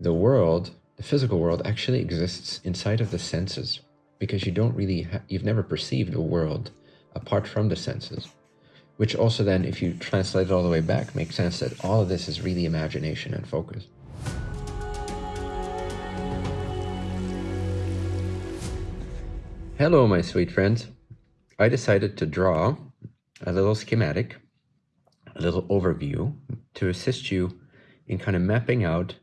the world, the physical world, actually exists inside of the senses because you don't really, you've never perceived a world apart from the senses. Which also then, if you translate it all the way back, makes sense that all of this is really imagination and focus. Hello, my sweet friends. I decided to draw a little schematic, a little overview to assist you in kind of mapping out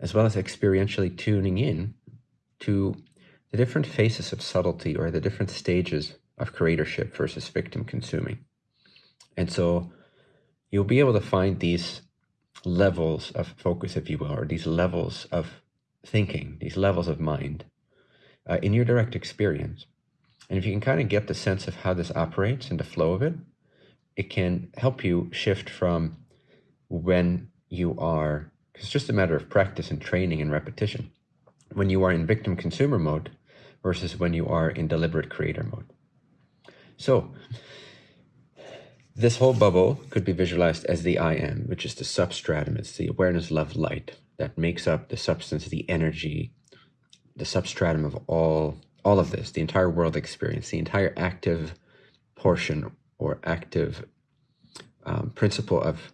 as well as experientially tuning in to the different phases of subtlety or the different stages of creatorship versus victim consuming. And so you'll be able to find these levels of focus, if you will, or these levels of thinking, these levels of mind uh, in your direct experience. And if you can kind of get the sense of how this operates and the flow of it, it can help you shift from when you are, it's just a matter of practice and training and repetition, when you are in victim consumer mode versus when you are in deliberate creator mode. So, this whole bubble could be visualized as the I am, which is the substratum. It's the awareness, love, light that makes up the substance, the energy, the substratum of all all of this, the entire world experience, the entire active portion or active um, principle of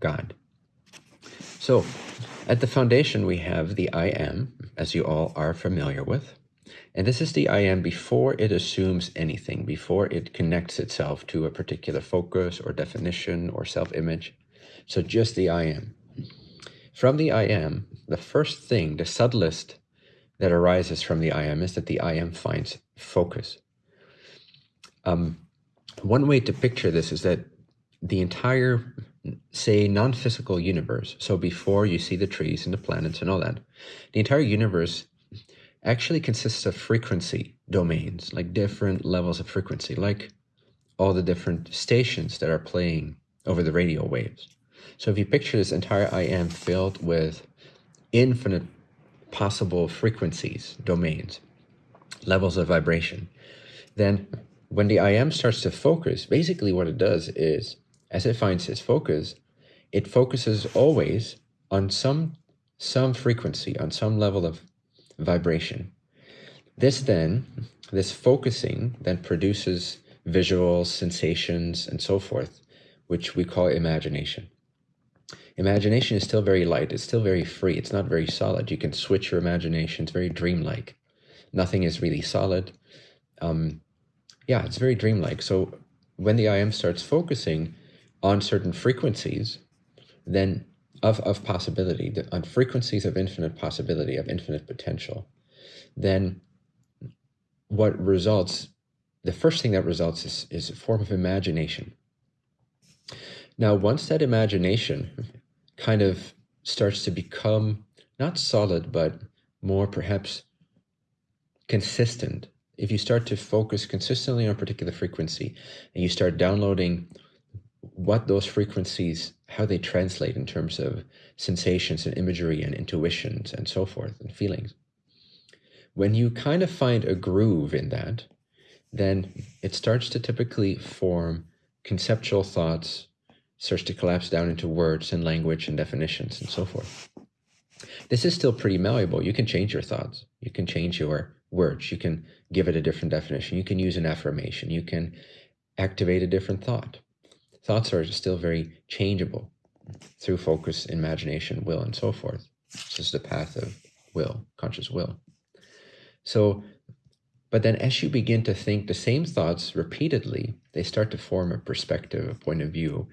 God. So, at the foundation, we have the I am, as you all are familiar with. And this is the I am before it assumes anything, before it connects itself to a particular focus or definition or self image. So, just the I am. From the I am, the first thing, the subtlest that arises from the I am is that the I am finds focus. Um, one way to picture this is that the entire, say, non physical universe, so before you see the trees and the planets and all that, the entire universe actually consists of frequency domains, like different levels of frequency, like all the different stations that are playing over the radio waves. So if you picture this entire I am filled with infinite possible frequencies, domains, levels of vibration, then when the I am starts to focus, basically what it does is, as it finds its focus, it focuses always on some some frequency, on some level of vibration. This then, this focusing then produces visuals, sensations, and so forth, which we call imagination. Imagination is still very light. It's still very free. It's not very solid. You can switch your imagination. It's very dreamlike. Nothing is really solid. Um, yeah, it's very dreamlike. So when the I am starts focusing on certain frequencies, then of, of possibility, on frequencies of infinite possibility, of infinite potential, then what results, the first thing that results is, is a form of imagination. Now, once that imagination kind of starts to become not solid, but more perhaps consistent. If you start to focus consistently on a particular frequency and you start downloading what those frequencies, how they translate in terms of sensations and imagery and intuitions and so forth and feelings. When you kind of find a groove in that, then it starts to typically form conceptual thoughts starts to collapse down into words and language and definitions and so forth. This is still pretty malleable. You can change your thoughts. You can change your words. You can give it a different definition. You can use an affirmation. You can activate a different thought. Thoughts are still very changeable through focus, imagination, will, and so forth. This is the path of will, conscious will. So, but then as you begin to think the same thoughts repeatedly, they start to form a perspective, a point of view,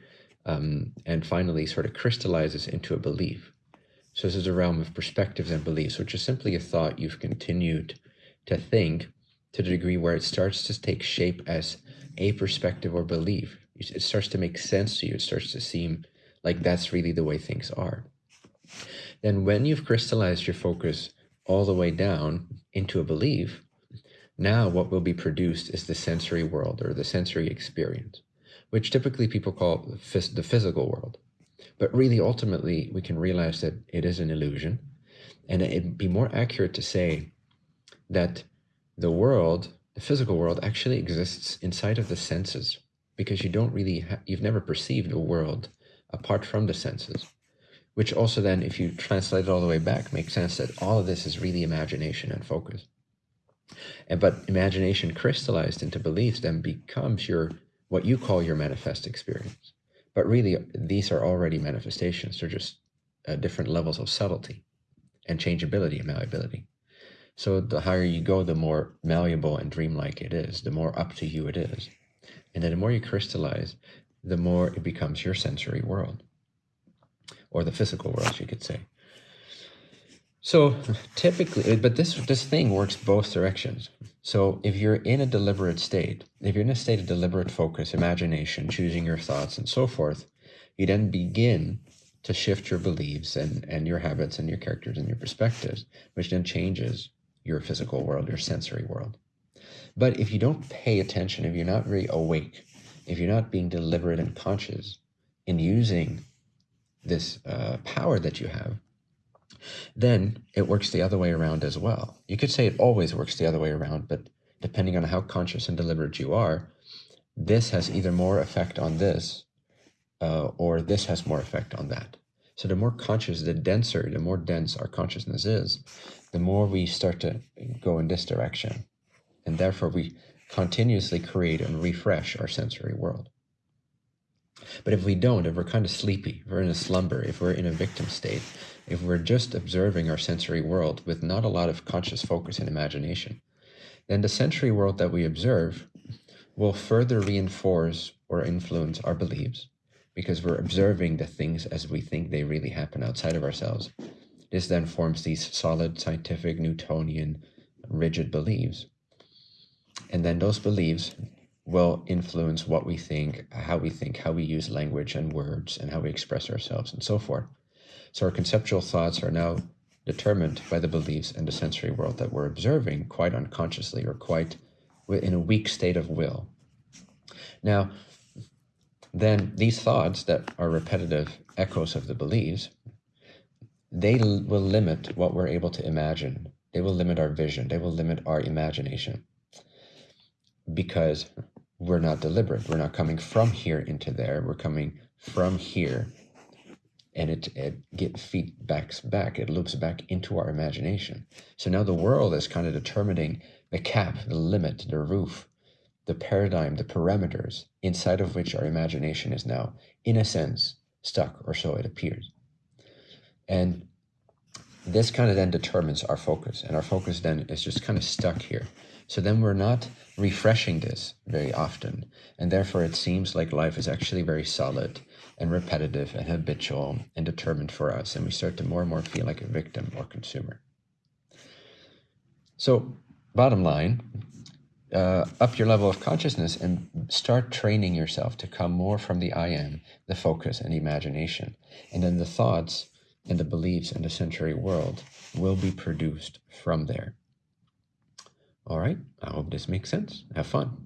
um, and finally sort of crystallizes into a belief. So this is a realm of perspectives and beliefs, which is simply a thought you've continued to think to the degree where it starts to take shape as a perspective or belief. It starts to make sense to you. It starts to seem like that's really the way things are. Then when you've crystallized your focus all the way down into a belief, now what will be produced is the sensory world or the sensory experience which typically people call the physical world. But really, ultimately, we can realize that it is an illusion. And it'd be more accurate to say that the world, the physical world, actually exists inside of the senses because you don't really, you've never perceived a world apart from the senses. which also then, if you translate it all the way back, makes sense that all of this is really imagination and focus. And but imagination crystallized into beliefs then becomes your what you call your manifest experience. But really, these are already manifestations. They're just uh, different levels of subtlety and changeability and malleability. So the higher you go, the more malleable and dreamlike it is, the more up to you it is. And then the more you crystallize, the more it becomes your sensory world or the physical world, you could say. So typically, eh, but this this thing works both directions. So if you're in a deliberate state, if you're in a state of deliberate focus, imagination, choosing your thoughts and so forth, you then begin to shift your beliefs and, and your habits and your characters and your perspectives, which then changes your physical world, your sensory world. But if you don't pay attention, if you're not very awake, if you're not being deliberate and conscious in using this uh, power that you have, then it works the other way around as well. You could say it always works the other way around, but depending on how conscious and deliberate you are, this has either more effect on this uh, or this has more effect on that. So the more conscious, the denser, the more dense our consciousness is, the more we start to go in this direction. And therefore, we continuously create and refresh our sensory world. But if we don't, if we're kind of sleepy, if we're in a slumber, if we're in a victim state, if we're just observing our sensory world with not a lot of conscious focus and imagination, then the sensory world that we observe will further reinforce or influence our beliefs because we're observing the things as we think they really happen outside of ourselves. This then forms these solid, scientific, Newtonian, rigid beliefs. And then those beliefs will influence what we think, how we think, how we use language and words, and how we express ourselves, and so forth. So our conceptual thoughts are now determined by the beliefs and the sensory world that we're observing quite unconsciously or quite in a weak state of will. Now, then these thoughts that are repetitive echoes of the beliefs, they will limit what we're able to imagine. They will limit our vision. They will limit our imagination because we're not deliberate. We're not coming from here into there. We're coming from here and it, it get feedbacks back. It loops back into our imagination. So now the world is kind of determining the cap, the limit, the roof the paradigm, the parameters inside of which our imagination is now, in a sense, stuck, or so it appears. And this kind of then determines our focus, and our focus then is just kind of stuck here. So then we're not refreshing this very often, and therefore it seems like life is actually very solid and repetitive and habitual and determined for us, and we start to more and more feel like a victim or consumer. So, bottom line, uh, up your level of consciousness and start training yourself to come more from the I am, the focus and imagination. And then the thoughts and the beliefs and the sensory world will be produced from there. All right, I hope this makes sense. Have fun.